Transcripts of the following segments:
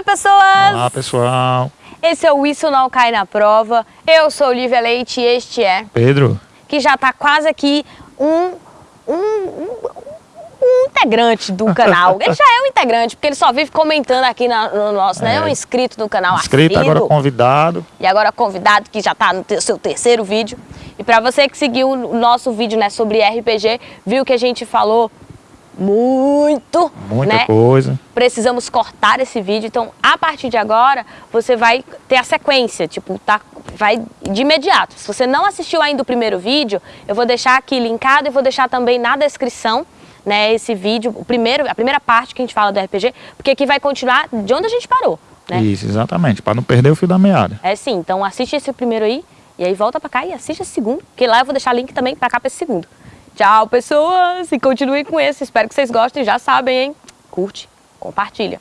Oi, pessoas! Olá, pessoal. Esse é o Isso Não Cai na Prova. Eu sou Olivia Leite e este é... Pedro. Que já tá quase aqui um, um, um, um integrante do canal. Ele já é um integrante, porque ele só vive comentando aqui na, no nosso, né? É um inscrito no canal Inscrito, assíduo. agora convidado. E agora convidado, que já tá no te- seu terceiro vídeo. E pra você que seguiu o nosso vídeo, né, sobre RPG, viu que a gente falou muito, Muita né? coisa. precisamos cortar esse vídeo. Então, a partir de agora, você vai ter a sequência, tipo, tá, vai de imediato. Se você não assistiu ainda o primeiro vídeo, eu vou deixar aqui linkado e vou deixar também na descrição, né, esse vídeo, o primeiro, a primeira parte que a gente fala do RPG, porque aqui vai continuar de onde a gente parou, né? Isso, exatamente, para não perder o fio da meada. É sim, então assiste esse primeiro aí, e aí volta pra cá e assiste esse segundo, que lá eu vou deixar link também pra cá pra esse segundo. Tchau, pessoas! E continue com esse, espero que vocês gostem, já sabem, hein? Curte, compartilha.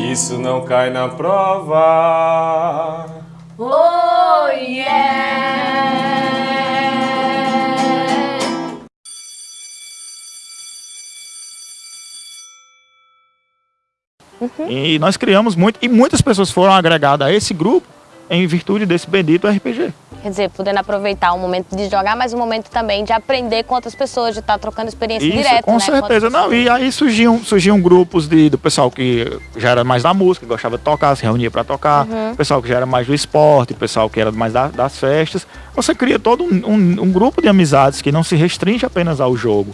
Isso não cai na prova. Oh, yeah! E nós criamos muito, e muitas pessoas foram agregadas a esse grupo em virtude desse bendito RPG. Quer dizer, podendo aproveitar o momento de jogar, mas o momento também de aprender com outras pessoas, de estar trocando experiência Isso, direta, com né? certeza. outras Não, e aí surgiam, surgiam grupos de, do pessoal que já era mais da música, gostava de tocar, se reunia para tocar, Uhum. pessoal que já era mais do esporte, pessoal que era mais da- das festas. Você cria todo um, um- um grupo de amizades que não se restringe apenas ao jogo.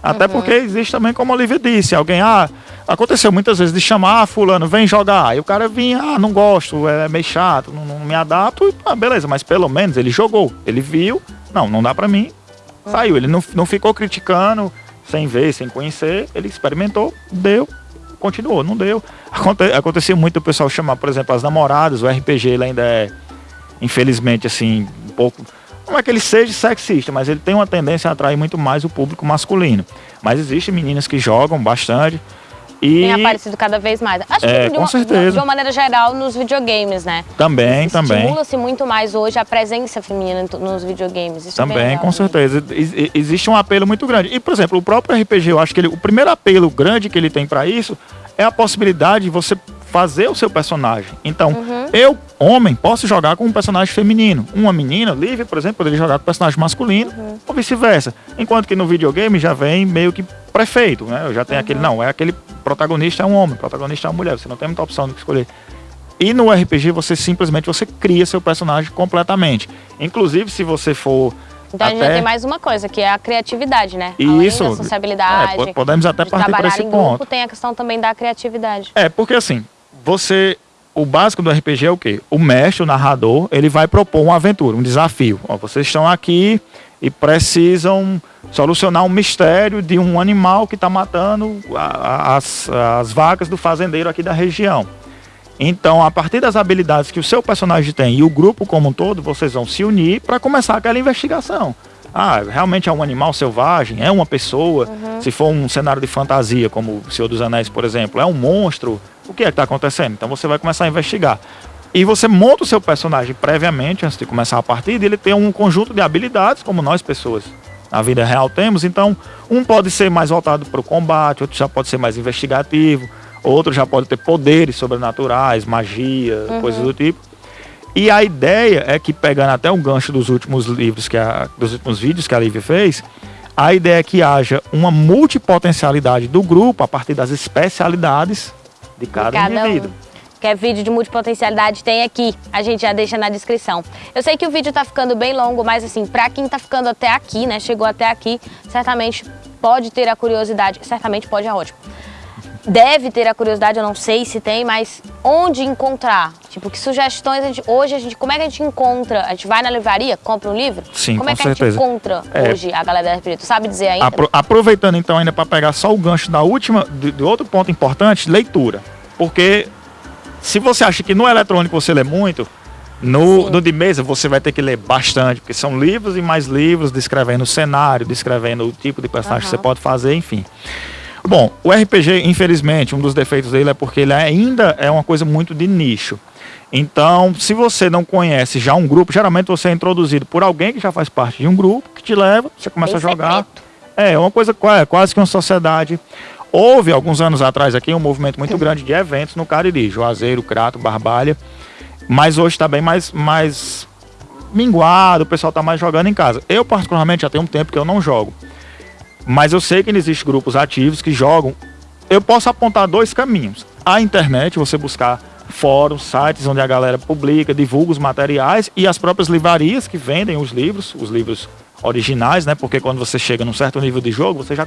Até Uhum. porque existe também, como a Olivia disse, alguém, ah, aconteceu muitas vezes de chamar, ah, fulano, vem jogar. Aí o cara vinha, ah, não gosto, é meio chato, não me adapto. Ah, beleza, mas pelo menos ele jogou, ele viu, não, não dá pra mim, saiu. Ele não, não ficou criticando, sem ver, sem conhecer, ele experimentou, deu, continuou, não deu. Aconte, acontecia muito o pessoal chamar, por exemplo, as namoradas, o RPG ele ainda é, infelizmente, assim, um pouco. Não é que ele seja sexista, mas ele tem uma tendência a atrair muito mais o público masculino. Mas existem meninas que jogam bastante. E Tem aparecido cada vez mais. Acho É, que de com uma, certeza. de uma maneira geral nos videogames, né? também, também. Estimula-se muito mais hoje a presença feminina nos videogames. Isso é Também, legal, com né? certeza. Ex- Existe um apelo muito grande. E, por exemplo, o próprio RPG, eu acho que ele, o primeiro apelo grande que ele tem para isso é a possibilidade de você fazer o seu personagem. Então, Uhum. eu, homem, posso jogar com um personagem feminino. Uma menina, livre, por exemplo, poderia jogar com um personagem masculino Uhum. ou vice-versa. Enquanto que no videogame já vem meio que prefeito, né? Eu já tenho Uhum. aquele, não, é aquele protagonista é um homem, protagonista é uma mulher, você não tem muita opção do que escolher. E no RPG você simplesmente você cria seu personagem completamente. Inclusive se você for Então a gente já até- tem mais uma coisa, que é a criatividade, né? Isso. Além da sociabilidade, É, po- podemos até partir trabalhar esse em ponto. grupo, tem a questão também da criatividade. É, porque assim, você. O básico do RPG é o quê? O mestre, o narrador, ele vai propor uma aventura, um desafio. Ó, vocês estão aqui e precisam solucionar um mistério de um animal que está matando a- a- as, as vacas do fazendeiro aqui da região. Então, a partir das habilidades que o seu personagem tem e o grupo como um todo, vocês vão se unir para começar aquela investigação. Ah, realmente é um animal selvagem? É uma pessoa? Se for um cenário de fantasia, como o Senhor dos Anéis, por exemplo, é um monstro? O que é que está acontecendo? Então você vai começar a investigar. E você monta o seu personagem previamente, antes de começar a partida, e ele tem um conjunto de habilidades, como nós pessoas na vida real temos. Então, um pode ser mais voltado para o combate, outro já pode ser mais investigativo, outro já pode ter poderes sobrenaturais, magia, coisas do tipo. E a ideia é que, pegando até um gancho dos últimos livros, que a, dos últimos vídeos que a Lívia fez, a ideia é que haja uma multipotencialidade do grupo a partir das especialidades de cada, Cada indivíduo. um. Quer vídeo de multipotencialidade? Tem aqui. A gente já deixa na descrição. Eu sei que o vídeo tá ficando bem longo, mas assim, pra quem tá ficando até aqui, né? Chegou até aqui, certamente pode ter a curiosidade. Certamente pode, é ótimo. Deve ter a curiosidade, eu não sei se tem, mas onde encontrar? Tipo, que sugestões a gente. Hoje a gente. Como é que a gente encontra? A gente vai na livraria, compra um livro? Sim, Como é com que certeza. a gente encontra É. hoje a galera da RPG? Tu sabe dizer ainda? Apro- aproveitando então ainda para pegar só o gancho da última, de, de outro ponto importante, leitura. Porque se você acha que no eletrônico você lê muito, no, Sim. no de mesa você vai ter que ler bastante, porque são livros e mais livros descrevendo o cenário, descrevendo o tipo de personagem que você pode fazer, enfim. Bom, o RPG, infelizmente, um dos defeitos dele é porque ele ainda é uma coisa muito de nicho. Então, se você não conhece já um grupo, geralmente você é introduzido por alguém que já faz parte de um grupo, que te leva, você começa Bem a jogar. secreto. É, uma coisa qua- quase que uma sociedade. Houve, alguns anos atrás aqui, um movimento muito grande de eventos no Cariri, Juazeiro, Crato, Barbalha, mas hoje está bem mais, mais minguado, o pessoal está mais jogando em casa. Eu, particularmente, já tenho um tempo que eu não jogo, mas eu sei que existem grupos ativos que jogam. Eu posso apontar dois caminhos. A internet, você buscar fóruns, sites onde a galera publica, divulga os materiais e as próprias livrarias que vendem os livros, os livros originais, né? Porque quando você chega num certo nível de jogo, você já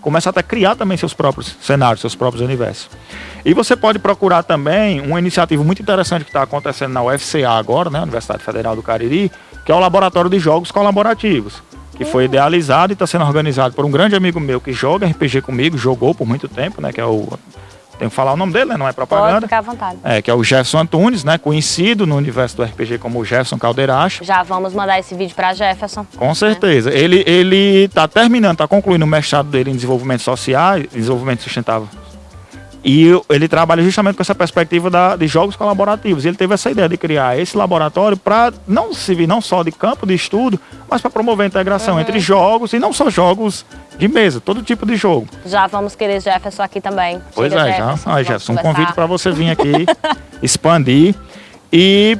começa até a criar também seus próprios cenários, seus próprios universos. E você pode procurar também uma iniciativa muito interessante que está acontecendo na UFCA agora, né? Universidade Federal do Cariri, que é o Laboratório de Jogos Colaborativos, que foi idealizado e está sendo organizado por um grande amigo meu que joga RPG comigo, jogou por muito tempo, né? Que é o tenho que falar o nome dele, né? Não é propaganda. Pode ficar à vontade. É, que é o Jefferson Antunes, né? Conhecido no universo do RPG como Jefferson Caldeiracho. Já vamos mandar esse vídeo para Jefferson. Com certeza. Ele, ele tá terminando, tá concluindo o mestrado dele em desenvolvimento social, desenvolvimento sustentável e ele trabalha justamente com essa perspectiva da, de jogos colaborativos. Ele teve essa ideia de criar esse laboratório para não servir não só de campo de estudo, mas para promover a integração uhum. entre jogos e não só jogos de mesa, todo tipo de jogo. Já vamos querer Jefferson aqui também. Pois Chega é, Jefferson, já. Ah, Jefferson, um convite para você vir aqui, expandir e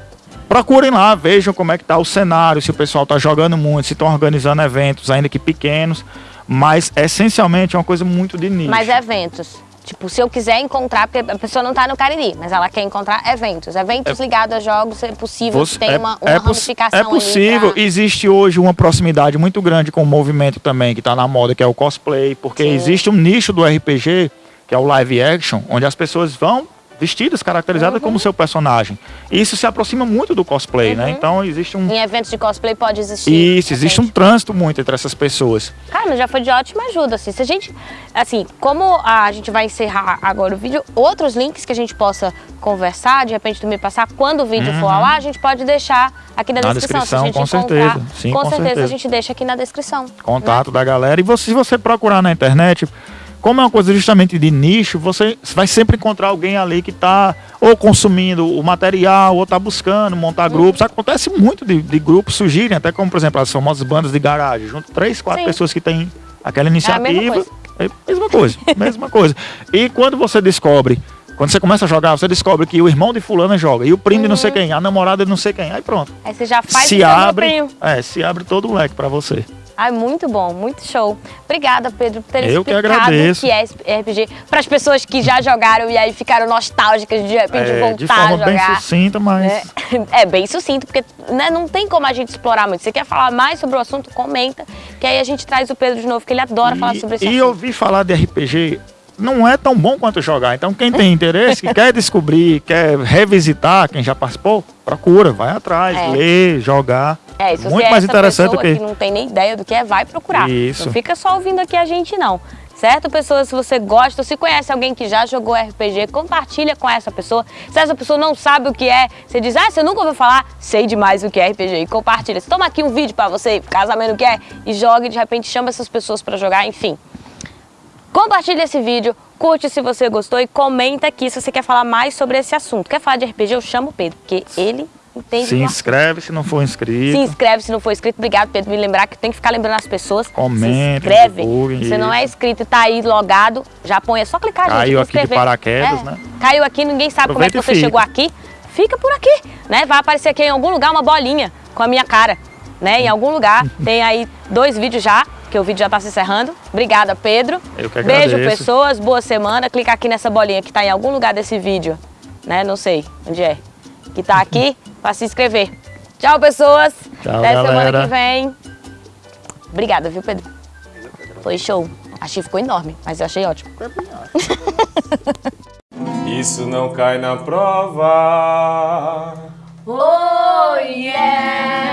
procurem lá, vejam como é que está o cenário, se o pessoal está jogando muito, se estão organizando eventos, ainda que pequenos, mas essencialmente é uma coisa muito de nicho. Mas eventos, Tipo, se eu quiser encontrar, porque a pessoa não está no Cariri, mas ela quer encontrar eventos. Eventos é, ligados a jogos, é possível você, que tenha é, uma, uma é ramificação É possível. Pra... Existe hoje uma proximidade muito grande com o movimento também que está na moda, que é o cosplay, porque Sim. existe um nicho do RPG, que é o live action, onde as pessoas vão vestidas, caracterizadas uhum. como seu personagem. E isso se aproxima muito do cosplay, né? uhum. né? Então existe um... Em eventos de cosplay pode existir. Isso, existe um trânsito muito entre essas pessoas. Cara, mas já foi de ótima ajuda, assim. Se a gente, assim, como a gente vai encerrar agora o vídeo, outros links que a gente possa conversar, de repente tu me passar, quando o vídeo uhum. for ao ar, a gente pode deixar aqui na, na descrição. descrição com certeza. Sim, com, com certeza, certeza a gente deixa aqui na descrição. Contato né? da galera. E você, se você procurar na internet como é uma coisa justamente de nicho, você vai sempre encontrar alguém ali que está ou consumindo o material, ou está buscando montar uhum. grupos. Acontece muito de, de, grupos surgirem, até como, por exemplo, as famosas bandas de garagem. Junto três, quatro Sim. pessoas que têm aquela iniciativa. É a mesma coisa. É a mesma coisa, mesma coisa. E quando você descobre quando você começa a jogar, você descobre que o irmão de fulana joga, e o primo uhum. de não sei uhum. quem, a namorada de não sei quem. Aí pronto. Aí você já faz se abre, é, se abre todo o leque para você. Ai, muito bom, muito show. Obrigada, Pedro, por ter Eu explicado o que é RPG para as pessoas que já jogaram e aí ficaram nostálgicas de repente é, voltar de forma a jogar. bem sucinta, mas... É, é bem sucinto, porque né, não tem como a gente explorar muito. Você quer falar mais sobre o assunto, comenta, que aí a gente traz o Pedro de novo, que ele adora e, falar sobre esse e assunto. E ouvir falar de RPG não é tão bom quanto jogar. Então, quem tem interesse, que quer descobrir, quer revisitar quem já participou, procura, vai atrás, é. lê, jogar. É, se Muito é mais interessante do que... que não tem nem ideia do que é, vai procurar. Isso. Não fica só ouvindo aqui a gente, não. Certo, pessoas? Se você gosta, se conhece alguém que já jogou RPG, compartilha com essa pessoa. Se essa pessoa não sabe o que é, você diz, ah, você nunca ouviu falar? Sei demais o que é RPG. E compartilha. Você toma aqui um vídeo pra você, ficar sabendo o que é, e joga e de repente chama essas pessoas pra jogar, enfim. Compartilha esse vídeo, curte se você gostou e comenta aqui se você quer falar mais sobre esse assunto. Quer falar de RPG? Eu chamo o Pedro, porque ele entende. Se inscreve se não for inscrito. Se inscreve se não for inscrito. Obrigado, Pedro, me lembrar que tem que ficar lembrando as pessoas. Comenta, se inscreve. Se não é inscrito e tá aí logado, já põe, é só clicar, Caiu gente. Caiu aqui de paraquedas, é. né? Caiu aqui, ninguém sabe Aproveita como é que você fica. chegou aqui. Fica por aqui, né? Vai aparecer aqui em algum lugar uma bolinha com a minha cara, né? Em algum lugar. Tem aí dois vídeos já que o vídeo já está se encerrando. Obrigada, Pedro. Eu que agradeço. Beijo, pessoas. Boa semana. Clica aqui nessa bolinha que está em algum lugar desse vídeo. Né? Não sei onde é. Que está aqui para se inscrever. Tchau, pessoas. Tchau, Até galera. semana que vem. Obrigada, viu, Pedro? Foi show. Achei que ficou enorme, mas eu achei ótimo. Isso não cai na prova. Oh, yeah!